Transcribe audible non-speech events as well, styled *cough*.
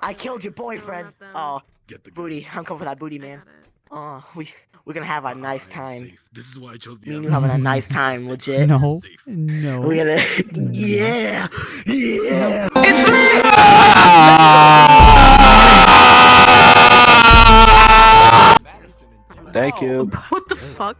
I killed your boyfriend. Oh, Get the booty. I'm coming for that booty, man. Oh, we we're gonna have a nice time. This is why I chose the Me and you having a nice time, *laughs* legit. No, no. We're gonna, *laughs* yeah, yeah. It's Thank you. What the fuck?